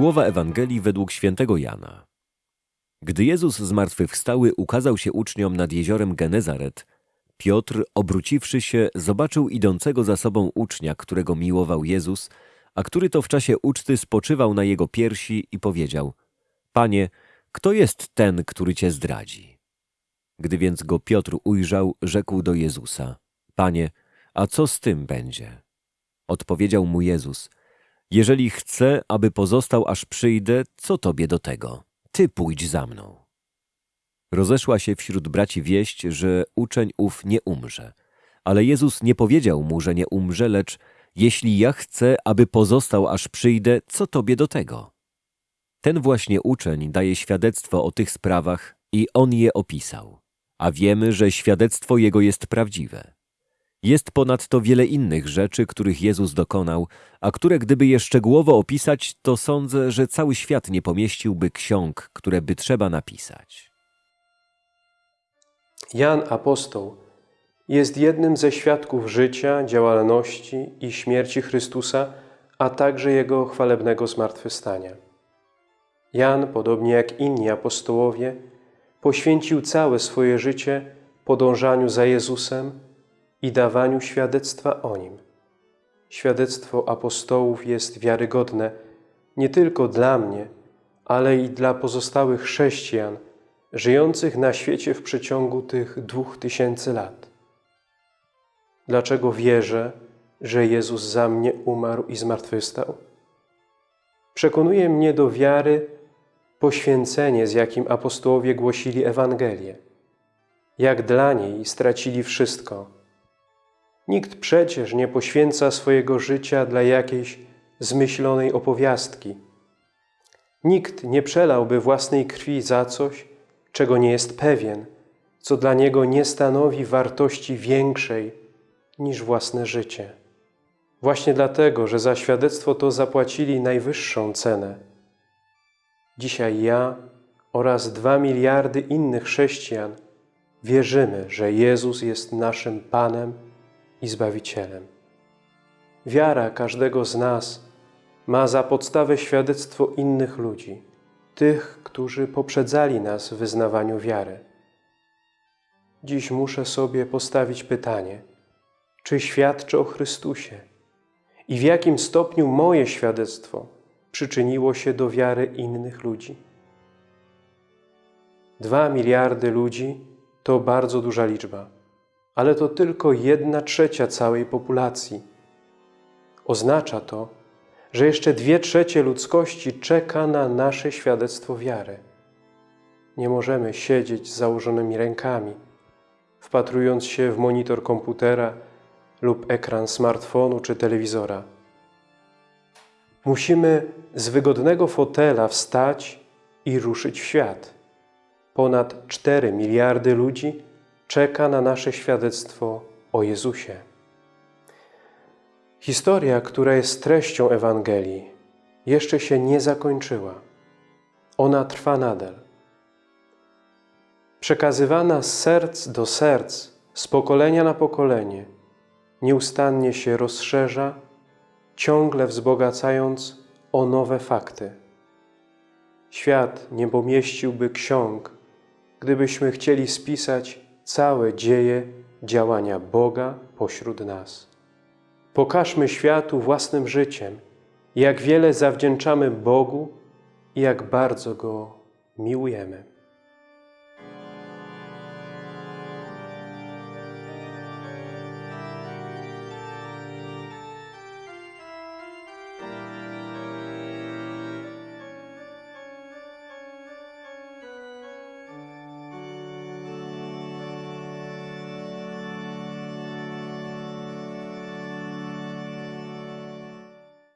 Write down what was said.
Słowa Ewangelii według świętego Jana. Gdy Jezus zmartwychwstały ukazał się uczniom nad jeziorem Genezaret, Piotr, obróciwszy się, zobaczył idącego za sobą ucznia, którego miłował Jezus, a który to w czasie uczty spoczywał na jego piersi i powiedział: Panie, kto jest ten, który cię zdradzi? Gdy więc go Piotr ujrzał, rzekł do Jezusa: Panie, a co z tym będzie? Odpowiedział mu Jezus: Jeżeli chcę, aby pozostał aż przyjdę, co tobie do tego? Ty pójdź za mną. Rozeszła się wśród braci wieść, że uczeń ów nie umrze. Ale Jezus nie powiedział mu, że nie umrze, lecz jeśli ja chcę, aby pozostał aż przyjdę, co tobie do tego? Ten właśnie uczeń daje świadectwo o tych sprawach i on je opisał. A wiemy, że świadectwo jego jest prawdziwe. Jest ponadto wiele innych rzeczy, których Jezus dokonał, a które gdyby je szczegółowo opisać, to sądzę, że cały świat nie pomieściłby ksiąg, które by trzeba napisać. Jan Apostoł jest jednym ze świadków życia, działalności i śmierci Chrystusa, a także Jego chwalebnego zmartwychwstania. Jan, podobnie jak inni apostołowie, poświęcił całe swoje życie podążaniu za Jezusem i dawaniu świadectwa o Nim. Świadectwo apostołów jest wiarygodne nie tylko dla mnie, ale i dla pozostałych chrześcijan żyjących na świecie w przeciągu tych dwóch tysięcy lat. Dlaczego wierzę, że Jezus za mnie umarł i zmartwychwstał? Przekonuje mnie do wiary poświęcenie, z jakim apostołowie głosili Ewangelię. Jak dla niej stracili wszystko. Nikt przecież nie poświęca swojego życia dla jakiejś zmyślonej opowiastki. Nikt nie przelałby własnej krwi za coś, czego nie jest pewien, co dla niego nie stanowi wartości większej niż własne życie. Właśnie dlatego, że za świadectwo to zapłacili najwyższą cenę. Dzisiaj ja oraz dwa miliardy innych chrześcijan wierzymy, że Jezus jest naszym Panem i Zbawicielem. Wiara każdego z nas ma za podstawę świadectwo innych ludzi, tych, którzy poprzedzali nas w wyznawaniu wiary. Dziś muszę sobie postawić pytanie, czy świadczę o Chrystusie i w jakim stopniu moje świadectwo przyczyniło się do wiary innych ludzi. Dwa miliardy ludzi to bardzo duża liczba, ale to tylko jedna trzecia całej populacji. Oznacza to, że jeszcze dwie trzecie ludzkości czeka na nasze świadectwo wiary. Nie możemy siedzieć z założonymi rękami, wpatrując się w monitor komputera lub ekran smartfonu czy telewizora. Musimy z wygodnego fotela wstać i ruszyć w świat. Ponad 4 miliardy ludzi czeka na nasze świadectwo o Jezusie. Historia, która jest treścią Ewangelii, jeszcze się nie zakończyła. Ona trwa nadal. Przekazywana z serc do serc, z pokolenia na pokolenie, nieustannie się rozszerza, ciągle wzbogacając o nowe fakty. Świat nie pomieściłby ksiąg, gdybyśmy chcieli spisać całe dzieje działania Boga pośród nas. Pokażmy światu własnym życiem, jak wiele zawdzięczamy Bogu i jak bardzo Go miłujemy.